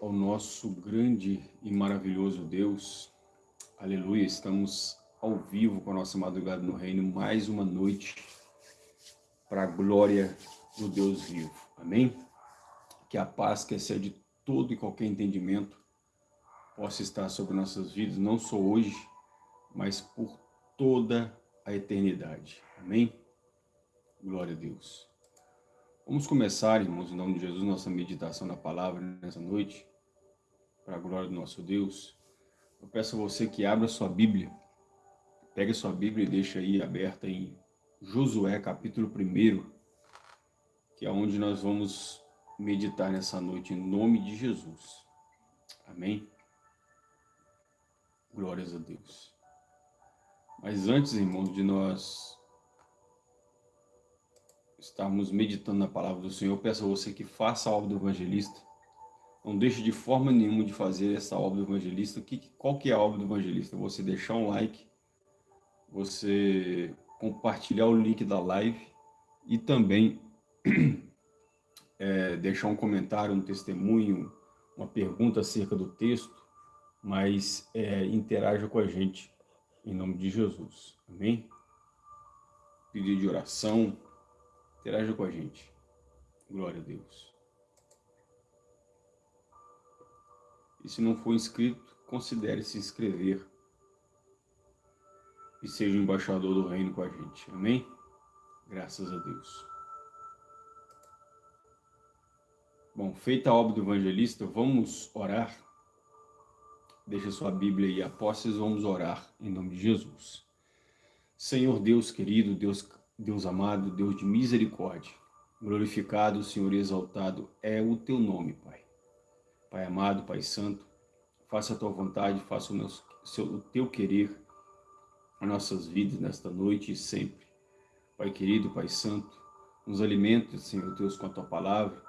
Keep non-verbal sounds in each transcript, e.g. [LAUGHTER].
ao nosso grande e maravilhoso Deus. Aleluia, estamos ao vivo com a nossa madrugada no reino, mais uma noite para a glória do Deus vivo. Amém? Que a paz que excede todo e qualquer entendimento possa estar sobre nossas vidas, não só hoje, mas por toda a eternidade. Amém? Glória a Deus. Vamos começar, irmãos, em nome de Jesus, nossa meditação na palavra nessa noite, para a glória do nosso Deus. Eu peço a você que abra sua Bíblia, pegue sua Bíblia e deixe aí aberta em Josué, capítulo 1, que é onde nós vamos meditar nessa noite, em nome de Jesus. Amém? Glórias a Deus. Mas antes, irmãos, de nós estarmos meditando na palavra do Senhor, peço a você que faça a obra do evangelista. Não deixe de forma nenhuma de fazer essa obra do evangelista. qual que é a obra do evangelista? Você deixar um like, você compartilhar o link da live e também [CLEARS THROAT] é, deixar um comentário, um testemunho, uma pergunta acerca do texto, mas é, interaja com a gente, em nome de Jesus. Amém? Pedido de oração, Interaja com a gente. Glória a Deus. E se não for inscrito, considere se inscrever e seja embaixador do reino com a gente. Amém? Graças a Deus. Bom, feita a obra do evangelista, vamos orar. Deixa sua Bíblia aí, apóstolos, vamos orar em nome de Jesus. Senhor Deus querido, Deus Deus amado, Deus de misericórdia, glorificado, Senhor, exaltado é o teu nome, Pai. Pai amado, Pai santo, faça a tua vontade, faça o, meu, o teu querer as nossas vidas nesta noite e sempre. Pai querido, Pai santo, nos alimente, Senhor Deus, com a tua palavra,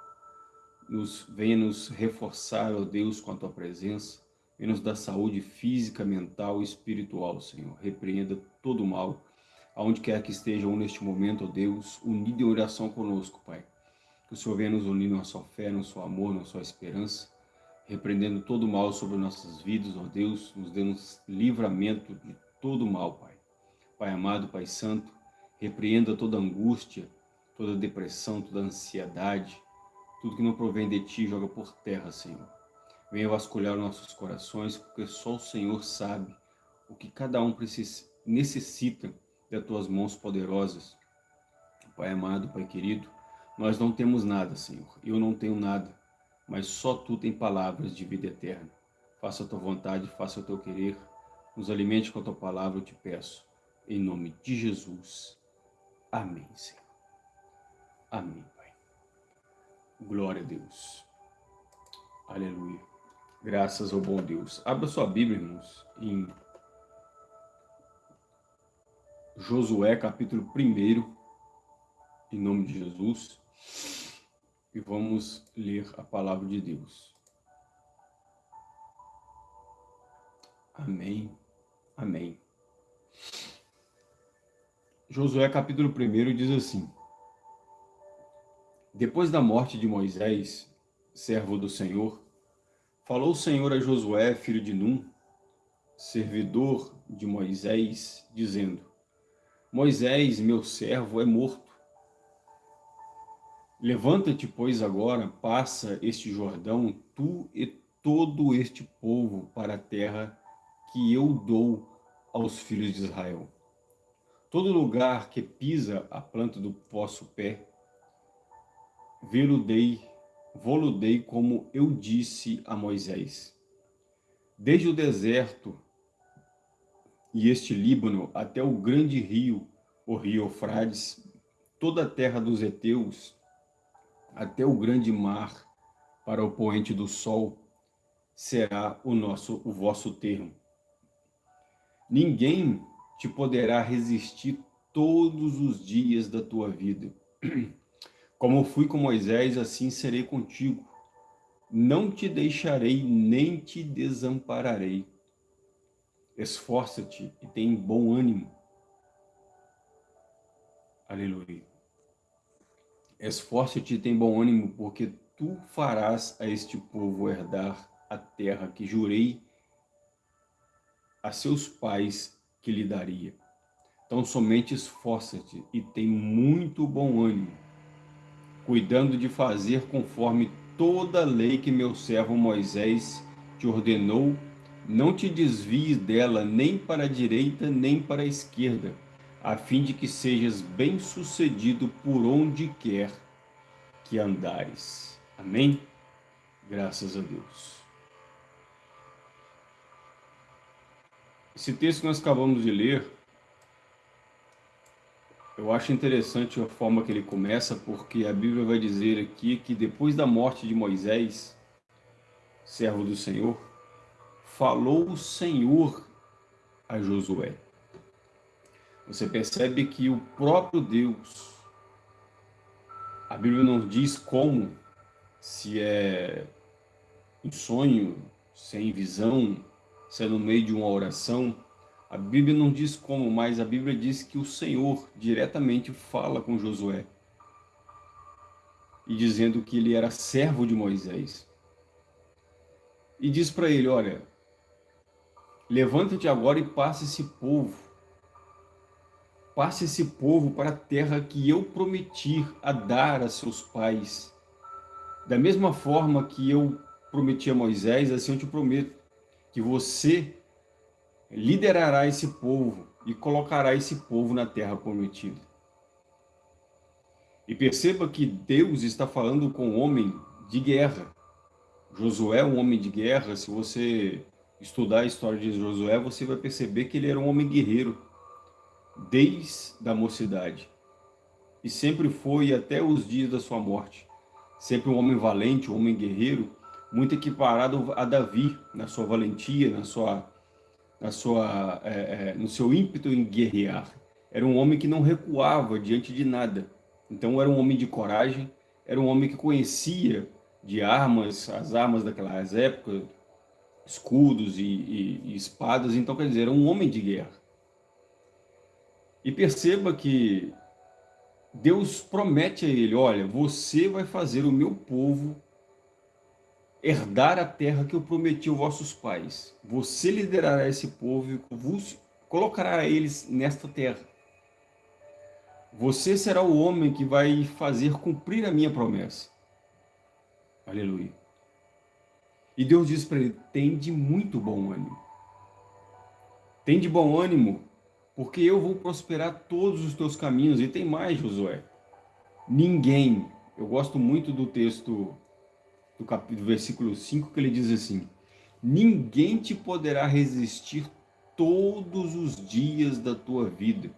nos, venha nos reforçar, ó Deus, com a tua presença, venha nos dar saúde física, mental e espiritual, Senhor. Repreenda todo o mal, aonde quer que estejam neste momento, ó Deus, unido em oração conosco, Pai. Que o Senhor venha nos unir na sua fé, no seu amor, na sua esperança, repreendendo todo o mal sobre nossas vidas, ó Deus, nos dando livramento de todo o mal, Pai. Pai amado, Pai santo, repreenda toda angústia, toda depressão, toda ansiedade, tudo que não provém de Ti, joga por terra, Senhor. Venha vasculhar nossos corações, porque só o Senhor sabe o que cada um necessita das tuas mãos poderosas. Pai amado, Pai querido, nós não temos nada, Senhor. Eu não tenho nada, mas só Tu tem palavras de vida eterna. Faça a Tua vontade, faça o Teu querer. Nos alimente com a Tua palavra, eu te peço. Em nome de Jesus. Amém, Senhor. Amém, Pai. Glória a Deus. Aleluia. Graças ao bom Deus. Abra sua Bíblia, irmãos, em Josué, capítulo 1, em nome de Jesus, e vamos ler a palavra de Deus. Amém, amém. Josué, capítulo 1, diz assim, Depois da morte de Moisés, servo do Senhor, falou o Senhor a Josué, filho de Num, servidor de Moisés, dizendo, Moisés, meu servo, é morto. Levanta-te, pois, agora, passa este Jordão, tu e todo este povo, para a terra que eu dou aos filhos de Israel. Todo lugar que pisa a planta do vosso pé, veludei, voludei como eu disse a Moisés. Desde o deserto e este Líbano até o grande rio, o rio Eufrades, toda a terra dos heteus, até o grande mar, para o poente do sol, será o nosso, o vosso termo. Ninguém te poderá resistir todos os dias da tua vida. [CLEARS THROAT] Como fui com Moisés, assim serei contigo. Não te deixarei, nem te desampararei. Esforça-te e tem bom ânimo. Aleluia. Esforça-te e tem bom ânimo, porque tu farás a este povo herdar a terra que jurei a seus pais que lhe daria. Então somente esforça-te e tem muito bom ânimo, cuidando de fazer conforme toda a lei que meu servo Moisés te ordenou, não te desvies dela nem para a direita nem para a esquerda, a fim de que sejas bem-sucedido por onde quer que andares. Amém? Graças a Deus. Esse texto que nós acabamos de ler, eu acho interessante a forma que ele começa, porque a Bíblia vai dizer aqui que depois da morte de Moisés, servo do Senhor, falou o Senhor a Josué. Você percebe que o próprio Deus, a Bíblia não diz como, se é em sonho, se é em visão, se é no meio de uma oração, a Bíblia não diz como, mas a Bíblia diz que o Senhor diretamente fala com Josué. E dizendo que ele era servo de Moisés. E diz para ele, olha, levanta-te agora e passe esse povo. Passe esse povo para a terra que eu prometi a dar a seus pais. Da mesma forma que eu prometi a Moisés, assim eu te prometo que você liderará esse povo e colocará esse povo na terra prometida. E perceba que Deus está falando com um homem de guerra. Josué é um homem de guerra. Se você estudar a história de Josué, você vai perceber que ele era um homem guerreiro desde a mocidade. E sempre foi até os dias da sua morte. Sempre um homem valente, um homem guerreiro, muito equiparado a Davi, na sua valentia, na sua, na sua, é, é, no seu ímpeto em guerrear. Era um homem que não recuava diante de nada. Então era um homem de coragem, era um homem que conhecia de armas, as armas daquelas épocas, escudos e, e, e espadas. Então, quer dizer, era um homem de guerra. E perceba que Deus promete a ele, olha, você vai fazer o meu povo herdar a terra que eu prometi aos vossos pais. Você liderará esse povo e vos colocará eles nesta terra. Você será o homem que vai fazer cumprir a minha promessa. Aleluia. E Deus diz para ele, tem de muito bom ânimo. Tem de bom ânimo, porque eu vou prosperar todos os teus caminhos. E tem mais, Josué. Ninguém, eu gosto muito do texto do capítulo, versículo 5, que ele diz assim, Ninguém te poderá resistir todos os dias da tua vida.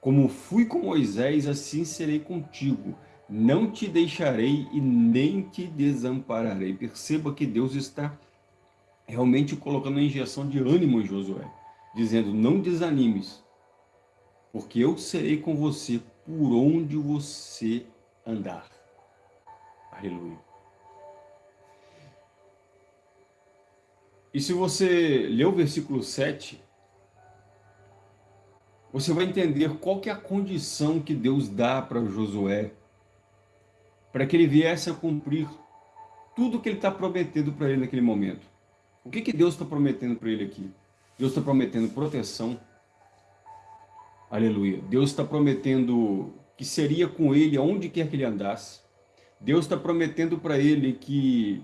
Como fui com Moisés, assim serei contigo. Não te deixarei e nem te desampararei. Perceba que Deus está realmente colocando uma injeção de ânimo em Josué, dizendo, não desanimes, porque eu serei com você por onde você andar. Aleluia. E se você ler o versículo 7, você vai entender qual que é a condição que Deus dá para Josué, para que ele viesse a cumprir tudo que ele está prometendo para ele naquele momento. O que, que Deus está prometendo para ele aqui? Deus está prometendo proteção. Aleluia. Deus está prometendo que seria com ele aonde quer que ele andasse. Deus está prometendo para ele que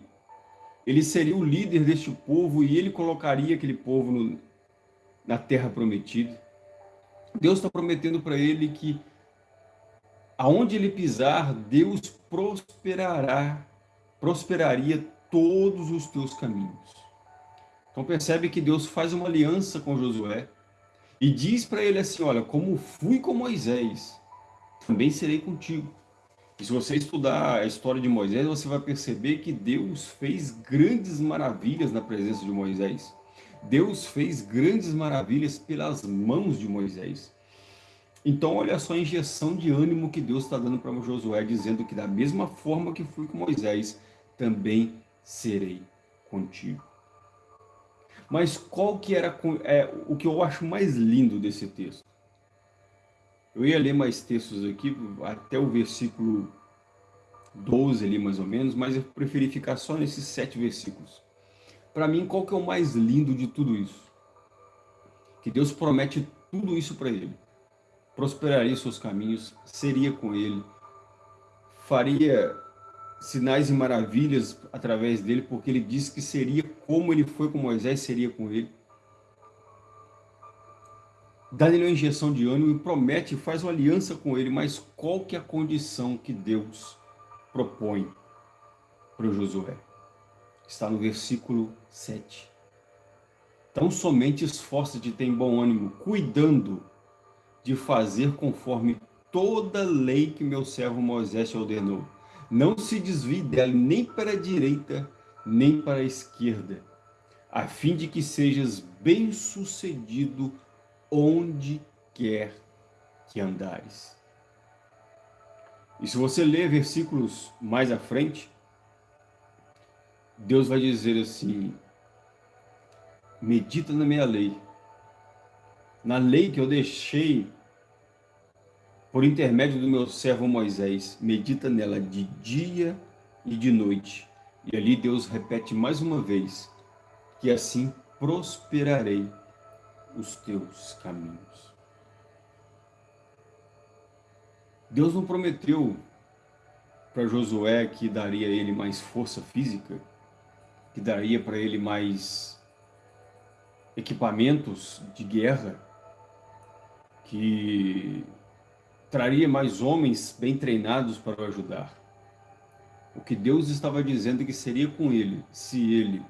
ele seria o líder deste povo e ele colocaria aquele povo no, na terra prometida. Deus está prometendo para ele que aonde ele pisar, Deus prosperará, prosperaria todos os teus caminhos. Então percebe que Deus faz uma aliança com Josué e diz para ele assim, olha, como fui com Moisés, também serei contigo. E se você estudar a história de Moisés, você vai perceber que Deus fez grandes maravilhas na presença de Moisés. Deus fez grandes maravilhas pelas mãos de Moisés. Então, olha só a injeção de ânimo que Deus está dando para Josué, dizendo que da mesma forma que fui com Moisés, também serei contigo. Mas qual que era é, o que eu acho mais lindo desse texto? Eu ia ler mais textos aqui, até o versículo 12 ali mais ou menos, mas eu preferi ficar só nesses sete versículos. Para mim, qual que é o mais lindo de tudo isso? Que Deus promete tudo isso para ele. Prosperaria seus caminhos, seria com ele, faria sinais e maravilhas através dele, porque ele disse que seria como ele foi com Moisés, seria com ele. Dá-lhe uma injeção de ânimo e promete, faz uma aliança com ele, mas qual que é a condição que Deus propõe para Josué? Está no versículo 7. Tão somente esforça-te ter bom ânimo, cuidando de fazer conforme toda lei que meu servo Moisés ordenou. Não se desvie dela nem para a direita, nem para a esquerda, a fim de que sejas bem-sucedido onde quer que andares. E se você ler versículos mais à frente, Deus vai dizer assim, medita na minha lei, na lei que eu deixei por intermédio do meu servo Moisés, medita nela de dia e de noite. E ali Deus repete mais uma vez, que assim prosperarei os teus caminhos. Deus não prometeu para Josué que daria a ele mais força física, que daria para ele mais equipamentos de guerra, que traria mais homens bem treinados para o ajudar. O que Deus estava dizendo que seria com ele, se ele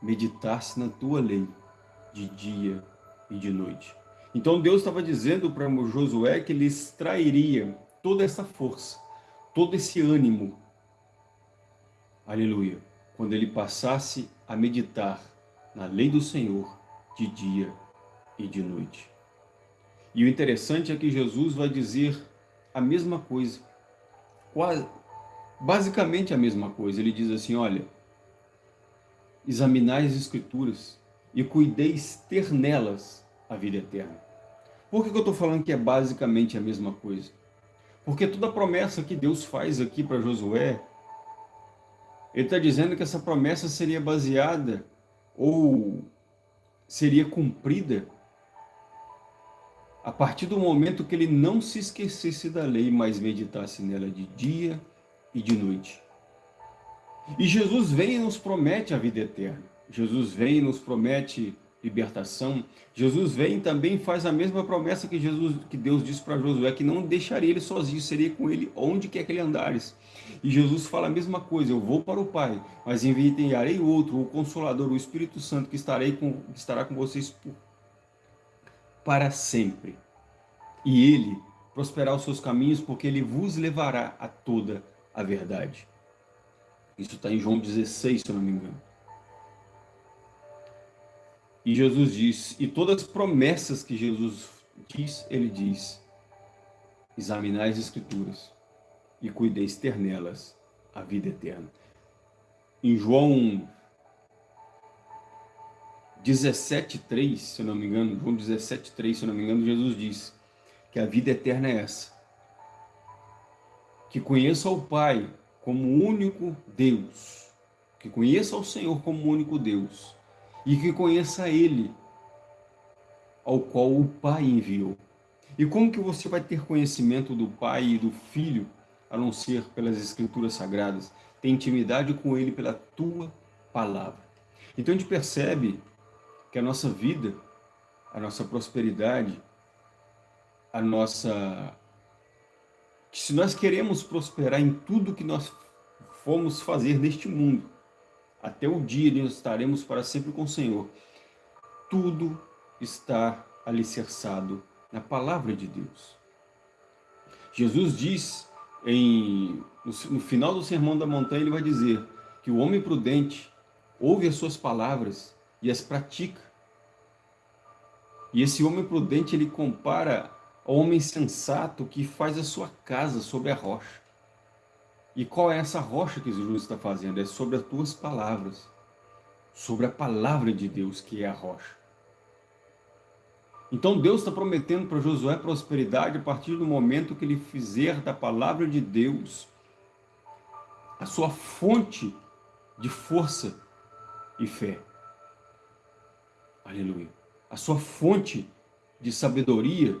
meditasse na tua lei de dia e de noite. Então Deus estava dizendo para Josué que ele extrairia toda essa força, todo esse ânimo, aleluia, quando ele passasse a meditar na lei do Senhor de dia e de noite. E o interessante é que Jesus vai dizer a mesma coisa, quase, basicamente a mesma coisa. Ele diz assim, olha, examinai as Escrituras e cuideis ter nelas a vida eterna. Por que, que eu estou falando que é basicamente a mesma coisa? Porque toda a promessa que Deus faz aqui para Josué, ele está dizendo que essa promessa seria baseada ou seria cumprida a partir do momento que ele não se esquecesse da lei, mas meditasse nela de dia e de noite. E Jesus vem e nos promete a vida eterna. Jesus vem e nos promete libertação. Jesus vem e também faz a mesma promessa que Jesus, que Deus disse para Josué, que não deixaria ele sozinho, seria com ele onde quer que ele andares. E Jesus fala a mesma coisa, eu vou para o Pai, mas enviarei outro, o Consolador, o Espírito Santo, que, estarei com, que estará com vocês por para sempre. E ele prosperar os seus caminhos, porque ele vos levará a toda a verdade. Isso está em João 16, se eu não me engano. E Jesus diz, e todas as promessas que Jesus diz, ele diz, examinai as escrituras e cuideis ter nelas a vida eterna. Em João 17,3, se não me engano, João 17,3, se não me engano, Jesus diz que a vida eterna é essa. Que conheça o Pai como único Deus, que conheça o Senhor como único Deus, e que conheça Ele, ao qual o Pai enviou. E como que você vai ter conhecimento do Pai e do Filho, a não ser pelas Escrituras Sagradas? Tem intimidade com Ele pela tua palavra. Então a gente percebe que a nossa vida, a nossa prosperidade, a nossa... Que se nós queremos prosperar em tudo que nós fomos fazer neste mundo, até o dia em que estaremos para sempre com o Senhor, tudo está alicerçado na palavra de Deus. Jesus diz, em, no, final do Sermão da Montanha, ele vai dizer que o homem prudente ouve as suas palavras e as pratica. E esse homem prudente, ele compara ao homem sensato que faz a sua casa sobre a rocha. E qual é essa rocha que Jesus está fazendo? É sobre as tuas palavras. Sobre a palavra de Deus, que é a rocha. Então Deus está prometendo para Josué prosperidade a partir do momento que ele fizer da palavra de Deus a sua fonte de força e fé. Aleluia. A sua fonte de sabedoria,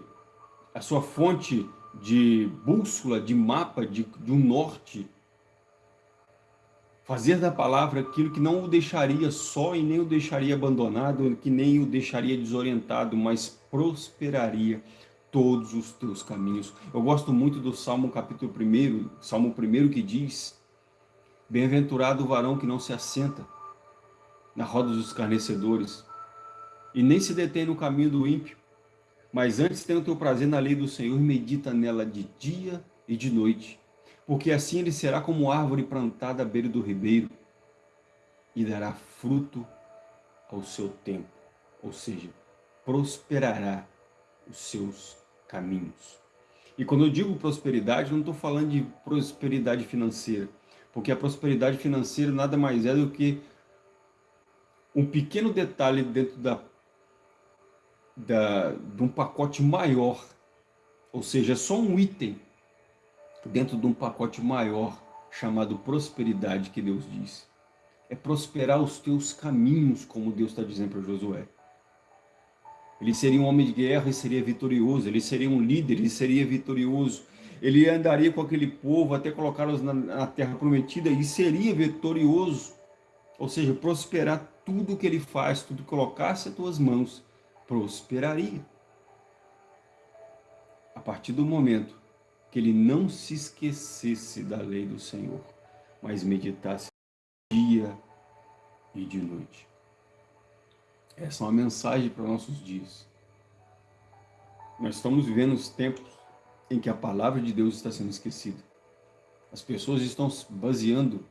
a sua fonte de bússola, de mapa, de, de um norte. Fazer da palavra aquilo que não o deixaria só e nem o deixaria abandonado, que nem o deixaria desorientado, mas prosperaria todos os teus caminhos. Eu gosto muito do Salmo capítulo 1, Salmo 1 que diz, Bem-aventurado o varão que não se assenta na roda dos escarnecedores, e nem se detém no caminho do ímpio, mas antes tem o teu prazer na lei do Senhor e medita nela de dia e de noite, porque assim ele será como árvore plantada à beira do ribeiro e dará fruto ao seu tempo, ou seja, prosperará os seus caminhos. E quando eu digo prosperidade, não estou falando de prosperidade financeira, porque a prosperidade financeira nada mais é do que um pequeno detalhe dentro da da, de um pacote maior, ou seja, é só um item dentro de um pacote maior chamado prosperidade que Deus diz. É prosperar os teus caminhos, como Deus está dizendo para Josué. Ele seria um homem de guerra e seria vitorioso, ele seria um líder, ele seria vitorioso. Ele andaria com aquele povo até colocá-los na, na terra prometida e seria vitorioso. Ou seja, prosperar tudo que ele faz, tudo que colocasse as tuas mãos, prosperaria. A partir do momento que ele não se esquecesse da lei do Senhor, mas meditasse dia e de noite. Essa é uma mensagem para nossos dias. Nós estamos vivendo os tempos em que a palavra de Deus está sendo esquecida. As pessoas estão baseando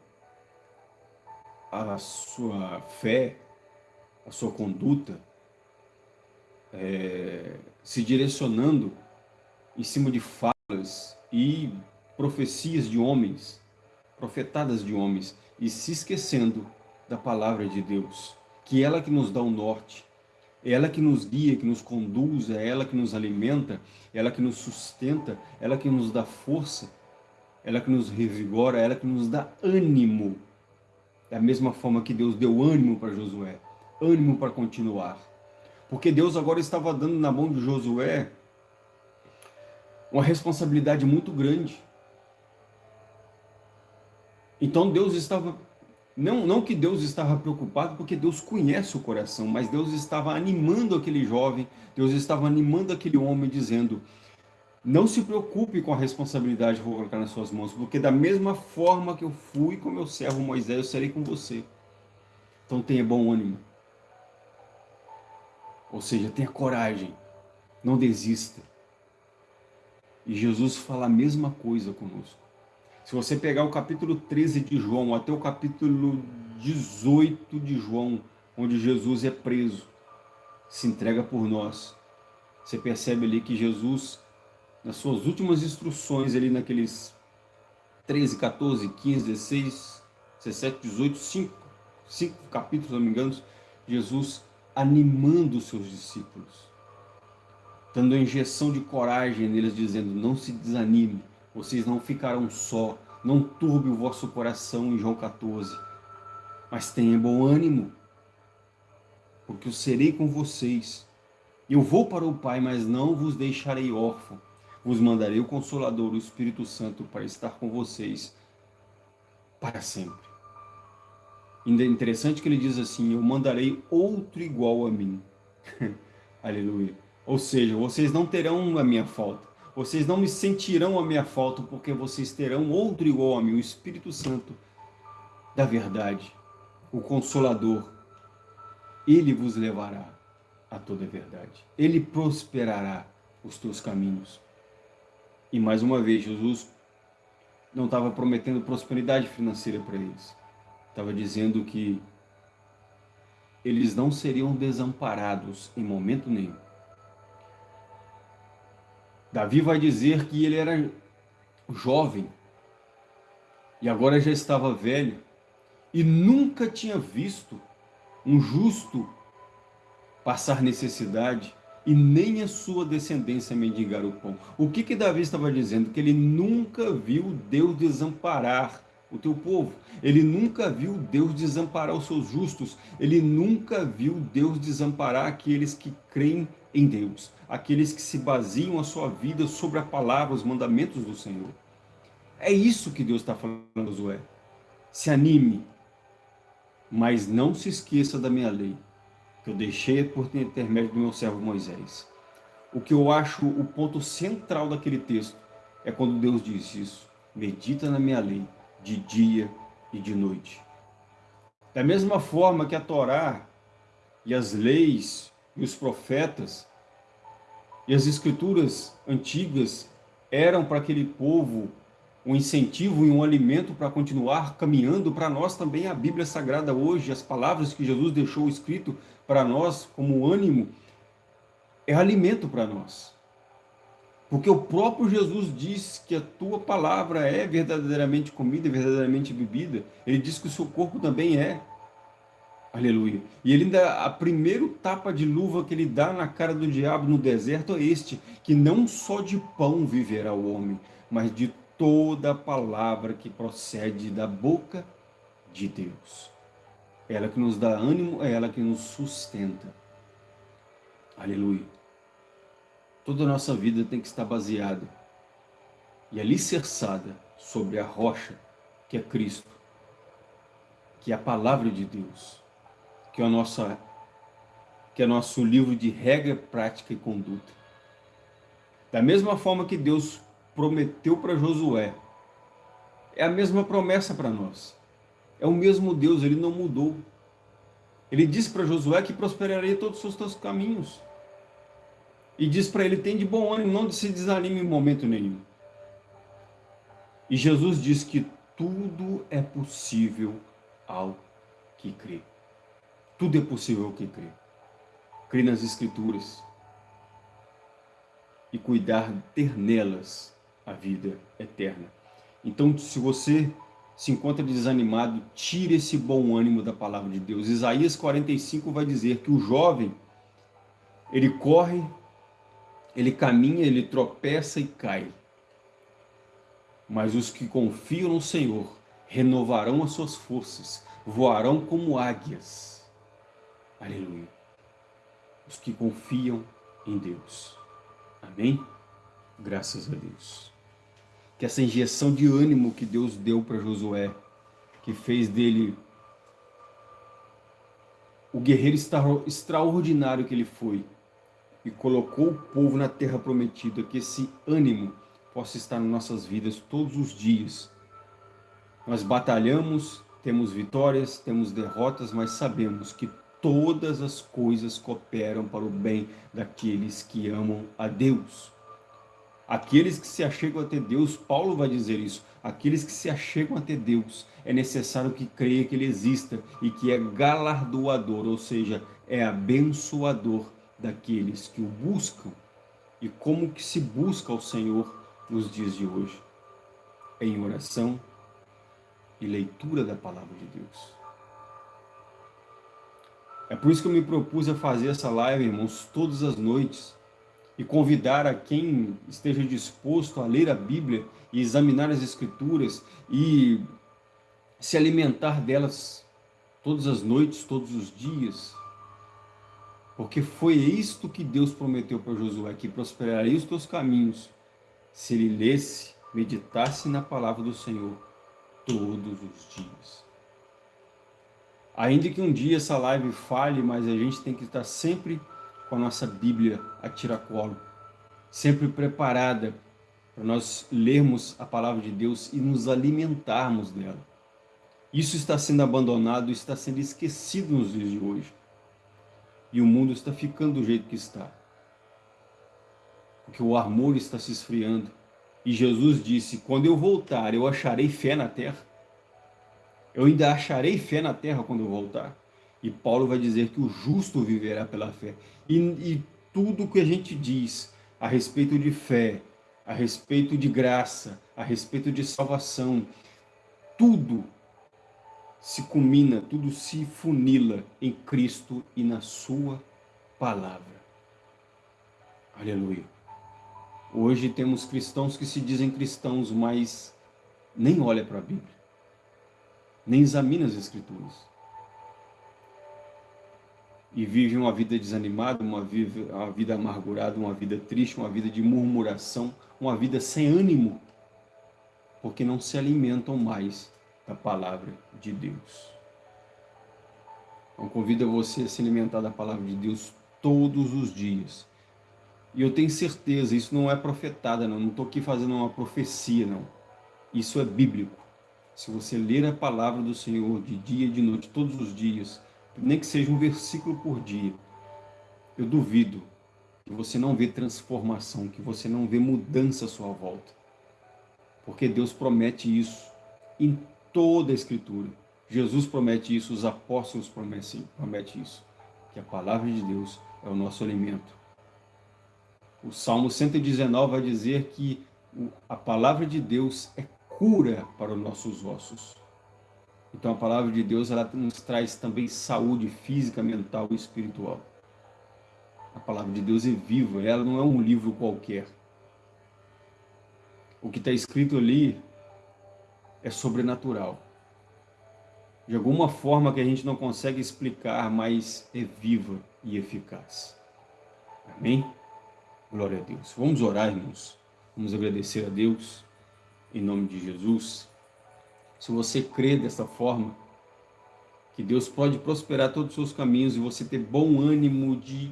a sua fé, a sua conduta é, se direcionando em cima de falas e profecias de homens, profetadas de homens, e se esquecendo da palavra de Deus, que é ela que nos dá o norte, é ela que nos guia, que nos conduz, é ela que nos alimenta, é ela que nos sustenta, é ela que nos dá força, ela que nos revigora, ela que nos dá ânimo. Da mesma forma que Deus deu ânimo para Josué, ânimo para continuar. Porque Deus agora estava dando na mão de Josué uma responsabilidade muito grande. Então Deus estava, não, não que Deus estava preocupado, porque Deus conhece o coração, mas Deus estava animando aquele jovem, Deus estava animando aquele homem, dizendo, não se preocupe com a responsabilidade que eu vou colocar nas suas mãos, porque da mesma forma que eu fui com meu servo Moisés, eu serei com você. Então tenha bom ânimo. Ou seja, tenha coragem, não desista. E Jesus fala a mesma coisa conosco. Se você pegar o capítulo 13 de João até o capítulo 18 de João, onde Jesus é preso, se entrega por nós, você percebe ali que Jesus, nas suas últimas instruções, ali naqueles 13, 14, 15, 16, 17, 18, 5, 5 capítulos, se não me engano, Jesus animando seus discípulos, dando a injeção de coragem neles, dizendo, não se desanime, vocês não ficarão só, não turbe o vosso coração, em João 14, mas tenha bom ânimo, porque eu serei com vocês. Eu vou para o Pai, mas não vos deixarei órfão. Vos mandarei o Consolador, o Espírito Santo, para estar com vocês para sempre. Ainda é interessante que ele diz assim, eu mandarei outro igual a mim. [LAUGHS] Aleluia. Ou seja, vocês não terão a minha falta. Vocês não me sentirão a minha falta, porque vocês terão outro igual a mim, o Espírito Santo da verdade, o Consolador. Ele vos levará a toda a verdade. Ele prosperará os teus caminhos. E mais uma vez, Jesus não estava prometendo prosperidade financeira para eles estava dizendo que eles não seriam desamparados em momento nenhum. Davi vai dizer que ele era jovem e agora já estava velho e nunca tinha visto um justo passar necessidade e nem a sua descendência mendigar o pão. O que que Davi estava dizendo? Que ele nunca viu Deus desamparar o teu povo. Ele nunca viu Deus desamparar os seus justos. Ele nunca viu Deus desamparar aqueles que creem em Deus. Aqueles que se baseiam a sua vida sobre a palavra, os mandamentos do Senhor. É isso que Deus está falando, Josué. Se anime, mas não se esqueça da minha lei, que eu deixei por intermédio do meu servo Moisés. O que eu acho o ponto central daquele texto é quando Deus diz isso. Medita na minha lei de dia e de noite. Da mesma forma que a Torá e as leis e os profetas e as escrituras antigas eram para aquele povo um incentivo e um alimento para continuar caminhando, para nós também a Bíblia Sagrada hoje, as palavras que Jesus deixou escrito para nós como ânimo, é alimento para nós. Porque o próprio Jesus diz que a tua palavra é verdadeiramente comida, verdadeiramente bebida. Ele diz que o seu corpo também é. Aleluia. E ele ainda, a primeiro tapa de luva que ele dá na cara do diabo no deserto é este, que não só de pão viverá o homem, mas de toda a palavra que procede da boca de Deus. É ela que nos dá ânimo, é ela que nos sustenta. Aleluia. Toda a nossa vida tem que estar baseada e alicerçada sobre a rocha que é Cristo, que é a palavra de Deus, que é, a nossa, que é nosso livro de regra, prática e conduta. Da mesma forma que Deus prometeu para Josué, é a mesma promessa para nós. É o mesmo Deus, ele não mudou. Ele disse para Josué que prosperaria todos os seus caminhos. E diz para ele, tem de bom ânimo, não se desanime em momento nenhum. E Jesus diz que tudo é possível ao que crê. Tudo é possível ao que crê. Crê nas Escrituras. E cuidar, ter nelas a vida eterna. Então, se você se encontra desanimado, tire esse bom ânimo da palavra de Deus. Isaías 45 vai dizer que o jovem, ele corre ele caminha, ele tropeça e cai. Mas os que confiam no Senhor renovarão as suas forças, voarão como águias. Aleluia. Os que confiam em Deus. Amém? Graças a Deus. Que essa injeção de ânimo que Deus deu para Josué, que fez dele o guerreiro extraordinário que ele foi, e colocou o povo na terra prometida, que esse ânimo possa estar nas nossas vidas todos os dias. Nós batalhamos, temos vitórias, temos derrotas, mas sabemos que todas as coisas cooperam para o bem daqueles que amam a Deus. Aqueles que se achegam até Deus, Paulo vai dizer isso, aqueles que se achegam até Deus, é necessário que creia que Ele exista e que é galardoador, ou seja, é abençoador daqueles que o buscam e como que se busca o Senhor nos dias de hoje, em oração e leitura da palavra de Deus. É por isso que eu me propus a fazer essa live, irmãos, todas as noites, e convidar a quem esteja disposto a ler a Bíblia e examinar as Escrituras e se alimentar delas todas as noites, todos os dias, porque foi isto que Deus prometeu para Josué, que prosperaria os teus caminhos, se ele lesse, meditasse na palavra do Senhor todos os dias. Ainda que um dia essa live falhe, mas a gente tem que estar sempre com a nossa Bíblia a tiracolo, sempre preparada para nós lermos a palavra de Deus e nos alimentarmos dela. Isso está sendo abandonado, está sendo esquecido nos dias de hoje. E o mundo está ficando do jeito que está. Porque o amor está se esfriando. E Jesus disse, quando eu voltar, eu acharei fé na terra. Eu ainda acharei fé na terra quando eu voltar. E Paulo vai dizer que o justo viverá pela fé. E, e tudo que a gente diz a respeito de fé, a respeito de graça, a respeito de salvação, tudo se culmina, tudo se funila em Cristo e na sua palavra. Aleluia. Hoje temos cristãos que se dizem cristãos, mas nem olha para a Bíblia. nem examina as Escrituras. E vive uma vida desanimada, uma, vive, uma vida amargurada, uma vida triste, uma vida de murmuração, uma vida sem ânimo, porque não se alimentam mais da palavra de Deus. Então convido você a se alimentar da palavra de Deus todos os dias. E eu tenho certeza, isso não é profetada, não. Não estou aqui fazendo uma profecia, não. Isso é bíblico. Se você ler a palavra do Senhor de dia e de noite, todos os dias, nem que seja um versículo por dia, eu duvido que você não vê transformação, que você não vê mudança à sua volta. Porque Deus promete isso em toda a Escritura. Jesus promete isso, os apóstolos prometem, prometem isso, que a palavra de Deus é o nosso alimento. O Salmo 119 vai dizer que a palavra de Deus é cura para os nossos ossos. Então a palavra de Deus ela nos traz também saúde física, mental e espiritual. A palavra de Deus é viva, ela não é um livro qualquer. O que está escrito ali é sobrenatural. De alguma forma que a gente não consegue explicar, mas é viva e eficaz. Amém? Glória a Deus. Vamos orar, irmãos. Vamos agradecer a Deus, em nome de Jesus. Se você crê dessa forma, que Deus pode prosperar todos os seus caminhos e você ter bom ânimo de,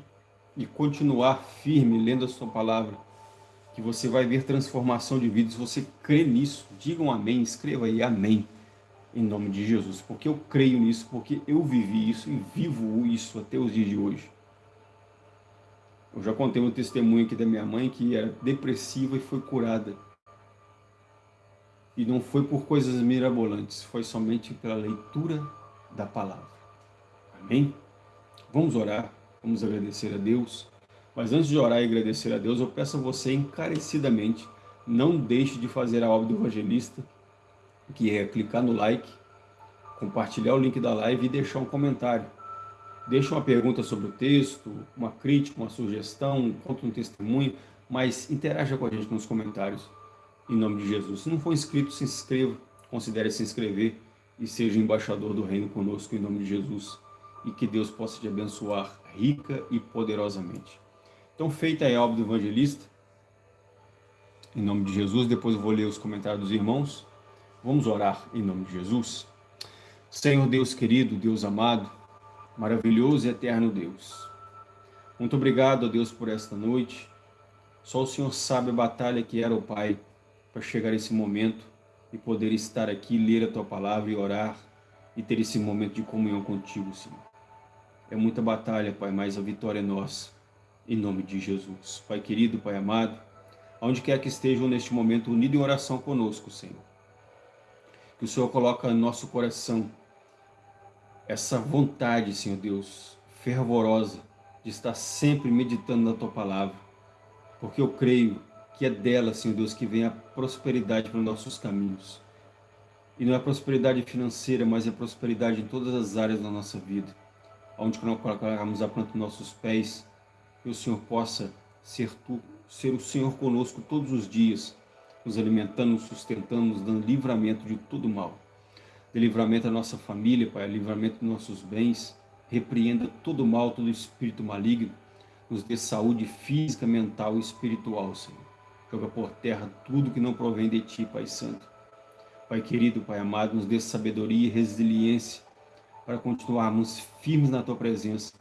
de continuar firme lendo a sua palavra, que você vai ver transformação de vida. Se você crê nisso, diga um amém, escreva aí amém, em nome de Jesus. Porque eu creio nisso, porque eu vivi isso e vivo isso até os dias de hoje. Eu já contei um testemunho aqui da minha mãe que era depressiva e foi curada. E não foi por coisas mirabolantes, foi somente pela leitura da palavra. Amém? Vamos orar, vamos agradecer a Deus. Mas antes de orar e agradecer a Deus, eu peço a você encarecidamente, não deixe de fazer a obra do evangelista, que é clicar no like, compartilhar o link da live e deixar um comentário. Deixa uma pergunta sobre o texto, uma crítica, uma sugestão, conta um testemunho, mas interaja com a gente nos comentários, em nome de Jesus. Se não for inscrito, se inscreva, considere se inscrever e seja embaixador do reino conosco, em nome de Jesus. E que Deus possa te abençoar rica e poderosamente. Então, feita a obra do evangelista, em nome de Jesus, depois eu vou ler os comentários dos irmãos. Vamos orar em nome de Jesus. Senhor Deus querido, Deus amado, maravilhoso e eterno Deus. Muito obrigado a Deus por esta noite. Só o Senhor sabe a batalha que era o Pai para chegar esse momento e poder estar aqui, ler a Tua Palavra e orar e ter esse momento de comunhão contigo, Senhor. É muita batalha, Pai, mas a vitória é nossa, em nome de Jesus. Pai querido, Pai amado, aonde quer que estejam neste momento unidos em oração conosco, Senhor. Que o Senhor coloque no nosso coração essa vontade, Senhor Deus, fervorosa, de estar sempre meditando na Tua Palavra, porque eu creio que é dela, Senhor Deus, que vem a prosperidade para os nossos caminhos. E não é prosperidade financeira, mas é prosperidade em todas as áreas da nossa vida. Onde nós colocarmos a planta dos nossos pés, que o Senhor possa ser, tu, ser o Senhor conosco todos os dias, nos alimentando, nos sustentando, nos dando livramento de todo mal de livramento da nossa família, Pai, livramento dos nossos bens, repreenda todo mal, todo espírito maligno, nos dê saúde física, mental e espiritual, Senhor. Joga por terra tudo que não provém de Ti, Pai Santo. Pai querido, Pai amado, nos dê sabedoria e resiliência para continuarmos firmes na Tua presença,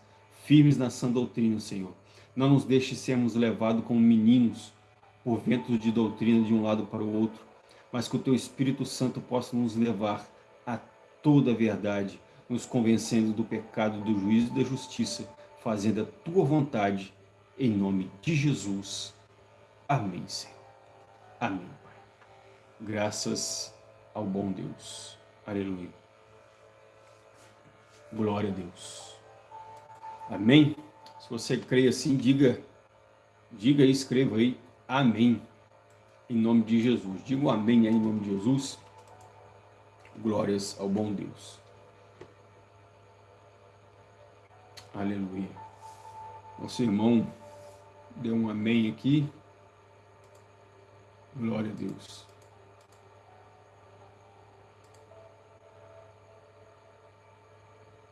firmes na sã doutrina, Senhor. Não nos deixe sermos levados como meninos por ventos de doutrina de um lado para o outro, mas que o Teu Espírito Santo possa nos levar a toda a verdade, nos convencendo do pecado, do juízo e da justiça, fazendo a tua vontade, em nome de Jesus. Amém, Senhor. Amém, Pai. Graças ao bom Deus. Aleluia. Glória a Deus. Amém? Se você crê assim, diga, diga e escreva aí, amém, em nome de Jesus. Diga um amém aí em nome de Jesus. Glórias ao bom Deus. Aleluia. Nosso irmão deu um amém aqui. Glória a Deus.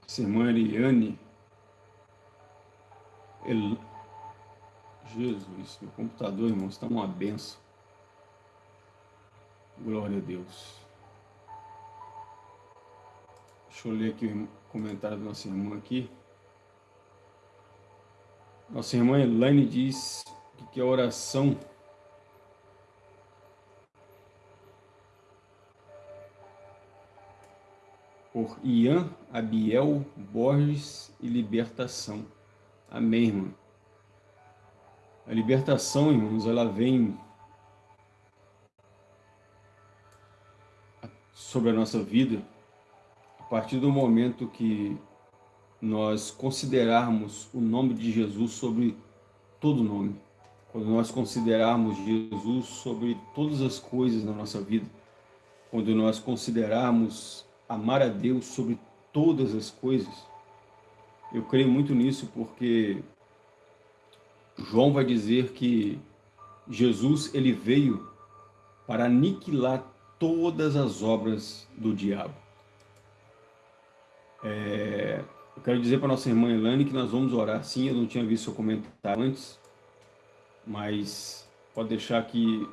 Essa irmã Eliane. Jesus, meu computador, irmão, está uma benção. Glória a Deus. Deixa eu ler aqui o comentário da nossa irmã aqui. Nossa irmã Elaine diz que a oração por Ian, Abiel, Borges e libertação. Amém, irmão. A libertação, irmãos, ela vem sobre a nossa vida a partir do momento que nós considerarmos o nome de Jesus sobre todo nome. Quando nós considerarmos Jesus sobre todas as coisas na nossa vida. Quando nós considerarmos amar a Deus sobre todas as coisas. Eu creio muito nisso porque João vai dizer que Jesus ele veio para aniquilar todas as obras do diabo. É, eu quero dizer para nossa irmã Elane que nós vamos orar sim, eu não tinha visto seu comentário antes, mas pode deixar que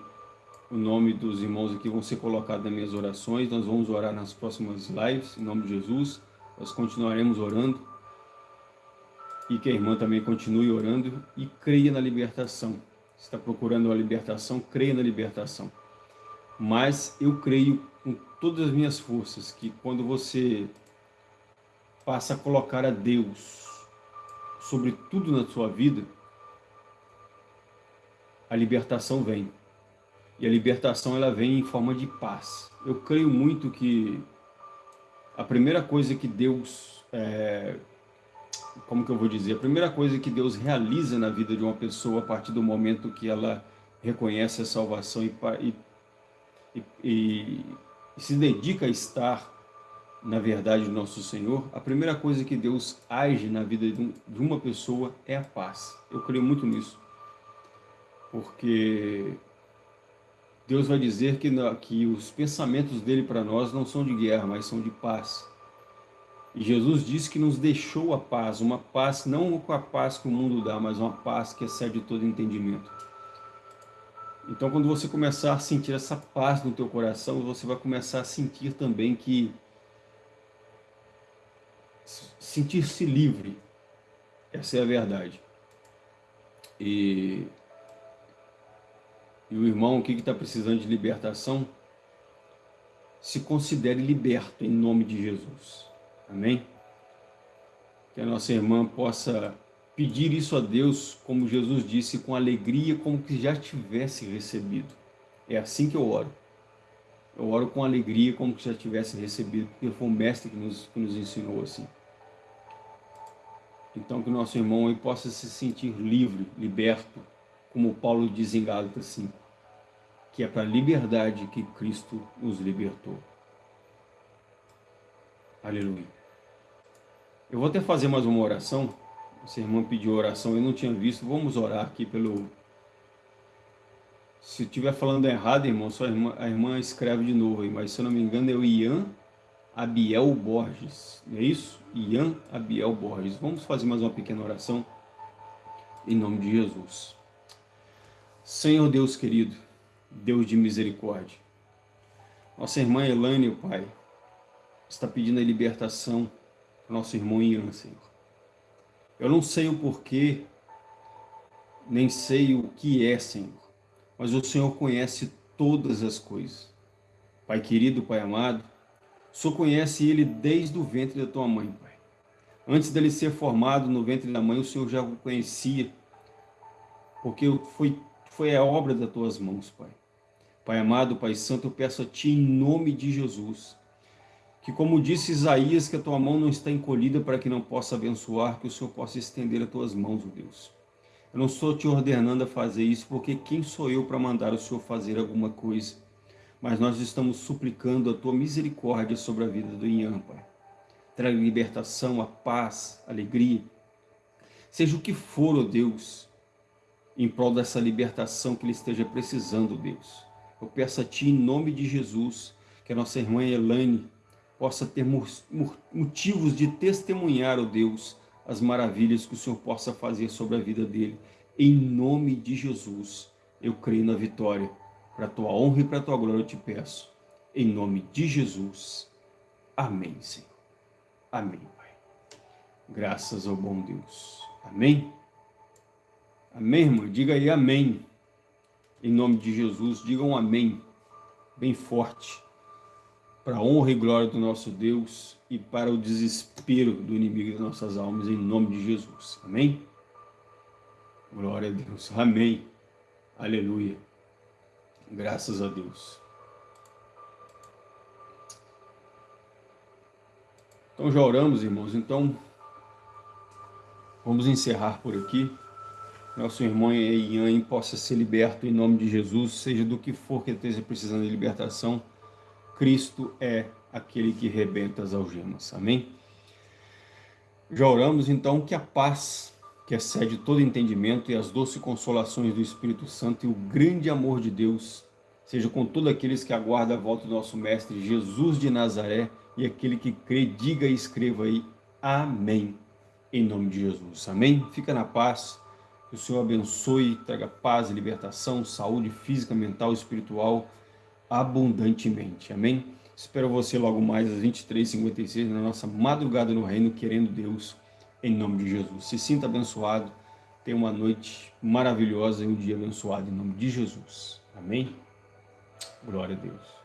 o nome dos irmãos aqui vão ser colocados nas minhas orações. Nós vamos orar nas próximas lives, em nome de Jesus. Nós continuaremos orando. E que a irmã também continue orando e creia na libertação. Se está procurando a libertação, creia na libertação. Mas eu creio com todas as minhas forças que quando você passa a colocar a Deus sobre tudo na sua vida, a libertação vem e a libertação ela vem em forma de paz. Eu creio muito que a primeira coisa que Deus, é, como que eu vou dizer, a primeira coisa que Deus realiza na vida de uma pessoa a partir do momento que ela reconhece a salvação e, e, e, e se dedica a estar na verdade do nosso Senhor, a primeira coisa que Deus age na vida de uma pessoa é a paz. Eu creio muito nisso. Porque Deus vai dizer que, que os pensamentos dele para nós não são de guerra, mas são de paz. E Jesus disse que nos deixou a paz, uma paz, não a paz que o mundo dá, mas uma paz que excede todo entendimento. Então, quando você começar a sentir essa paz no teu coração, você vai começar a sentir também que sentir-se livre. Essa é a verdade. E e o irmão o que está precisando de libertação, se considere liberto em nome de Jesus. Amém? Que a nossa irmã possa pedir isso a Deus, como Jesus disse, com alegria, como que já tivesse recebido. É assim que eu oro. Eu oro com alegria, como que já tivesse recebido, porque foi o Mestre que nos, que nos ensinou assim. Então que o nosso irmão aí possa se sentir livre, liberto, como Paulo diz em Gálatas 5 que é para a liberdade que Cristo nos libertou. Aleluia. Eu vou até fazer mais uma oração. Essa irmã pediu oração, eu não tinha visto. Vamos orar aqui pelo... Se estiver falando errado, irmão, só a irmã, a irmã escreve de novo aí, mas se eu não me engano é o Ian Abiel Borges, não é isso? Ian Abiel Borges. Vamos fazer mais uma pequena oração em nome de Jesus. Senhor Deus querido, Deus de misericórdia. Nossa irmã Elaine, o Pai, está pedindo a libertação nosso irmão Ian, Senhor. Eu não sei o porquê, nem sei o que é, Senhor, mas o Senhor conhece todas as coisas. Pai querido, Pai amado, o Senhor conhece ele desde o ventre da tua mãe, Pai. Antes dele ser formado no ventre da mãe, o Senhor já o conhecia, porque foi, foi a obra das tuas mãos, Pai. Pai amado, Pai santo, eu peço a Ti em nome de Jesus, que como disse Isaías, que a Tua mão não está encolhida para que não possa abençoar, que o Senhor possa estender as Tuas mãos, ó Deus. Eu não estou te ordenando a fazer isso, porque quem sou eu para mandar o Senhor fazer alguma coisa? Mas nós estamos suplicando a Tua misericórdia sobre a vida do Pai. Traga libertação, a paz, alegria. Seja o que for, ó Deus, em prol dessa libertação que ele esteja precisando, Deus. Eu peço a Ti, em nome de Jesus, que a nossa irmã Elaine possa ter motivos de testemunhar, ó Deus, as maravilhas que o Senhor possa fazer sobre a vida dele. Em nome de Jesus, eu creio na vitória. Para a tua honra e para a tua glória eu te peço. Em nome de Jesus. Amém, Senhor. Amém, Pai. Graças ao bom Deus. Amém? Amém, irmão? Diga aí amém. Em nome de Jesus, digam um amém. Bem forte para a honra e glória do nosso Deus e para o desespero do inimigo das nossas almas, em nome de Jesus. Amém? Glória a Deus. Amém. Aleluia. Graças a Deus. Então já oramos, irmãos. Então, vamos encerrar por aqui. Nosso irmão Ian possa ser liberto em nome de Jesus, seja do que for que esteja precisando de libertação Cristo é aquele que rebenta as algemas. Amém? Já oramos então que a paz que excede todo entendimento e as doces consolações do Espírito Santo e o grande amor de Deus seja com todos aqueles que aguardam a volta do nosso Mestre Jesus de Nazaré e aquele que crê, diga e escreva aí, Amém, em nome de Jesus. Amém? Fica na paz, que o Senhor abençoe, traga paz libertação, saúde física, mental, espiritual, abundantemente. Amém? Espero você logo mais às 23h56 na nossa madrugada no reino, querendo Deus, em nome de Jesus. Se sinta abençoado, tenha uma noite maravilhosa e um dia abençoado em nome de Jesus. Amém? Glória a Deus.